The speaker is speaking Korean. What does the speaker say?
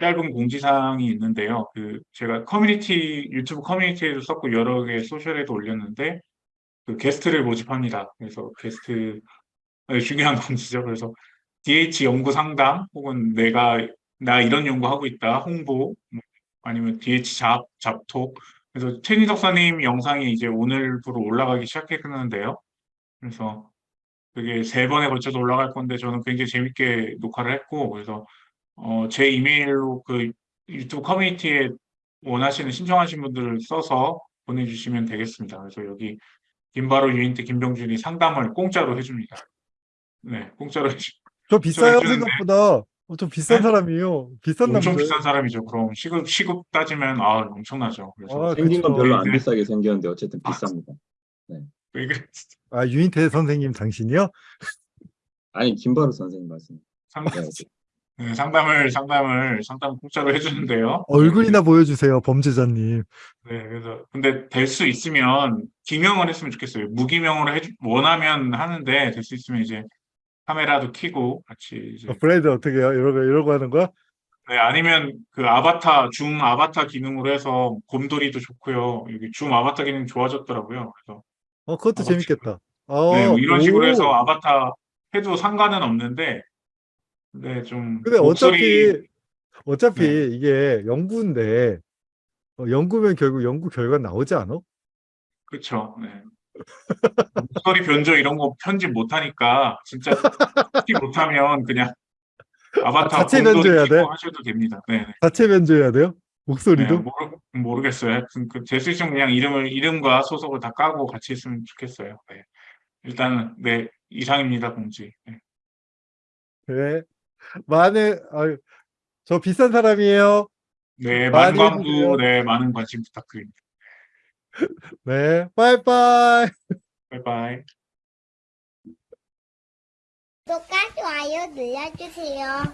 짧은 공지사항이 있는데요. 그 제가 커뮤니티 유튜브 커뮤니티에도 썼고 여러 개 social에도 올렸는데 그 게스트를 모집합니다. 그래서 게스트 네, 중요한 공지죠. 그래서 DH 연구 상담 혹은 내가 나 이런 연구하고 있다 홍보 뭐 아니면 DH job job talk 그래서 최니 박사님 영상이 이제 오늘부로 올라가기 시작했는데요. 그래서 그게 세 번에 걸쳐서 올라갈 건데 저는 굉장히 재밌게 녹화를 했고 그래서 어, 제 이메일로 그 유튜브 커뮤니티에 원하시는 신청하신 분들을 써서 보내주시면 되겠습니다. 그래서 여기 김바로 유인태 김병준이 상담을 공짜로 해줍니다. 네, 공짜로 해주. 저 비싸요. 생각보다. 어, 좀 비싼 네? 사람이에요. 비싼 엄청 남자. 비싼 사람이죠. 그럼 시급 시급 따지면 아 엄청나죠. 그래서 아, 생긴 건. 별로 안 네. 비싸게 생겼는데 어쨌든 아. 비쌉니다. 왜 그래? 아 유인태 선생님 당신이요? 아니 김바로 선생님 말씀. 상담, 네, 네, 상담을 상담을 상담 공짜로 해주는데요. 얼굴이나 보여주세요 범죄자님. 네, 그래서 근데 될 수 있으면 기명을 했으면 좋겠어요. 무기명으로 해주 원하면 하는데 될 수 있으면 이제 카메라도 켜고 같이 이제 어, 브라이드 어떻게 해요? 이러고 이러고 하는 거야? 네, 아니면 그 아바타 줌 아바타 기능으로 해서 곰돌이도 좋고요. 여기 줌 아바타 기능 좋아졌더라고요. 그래서 어 그것도 어, 재밌겠다. 어, 네, 뭐 이런 식으로 오. 해서 아바타 해도 상관은 없는데 근데 좀 근데 목소리 어차피 어차피 네. 이게 연구인데 어, 연구면 결국 연구 결과 나오지 않아? 그렇죠. 네. 목소리 변조 이런 거 편집 못 하니까 진짜 특히 못하면 그냥 아바타 자체 변조해야 돼? 하셔도 됩니다. 네, 네. 자체 변조해야 돼요? 목소리도? 네, 모르, 모르겠어요. 하여튼 그될수 있으면 그냥 이름을 이름과 소속을 다 까고 같이 있으면 좋겠어요. 네. 일단은 네 이상입니다 공지. 네. 네. 많은 아유, 저 비싼 사람이에요. 네, 많은. 광고, 네, 많은 관심 부탁드립니다. 네. 빠이빠이. 바이바이. 구독과 좋아요 눌러주세요.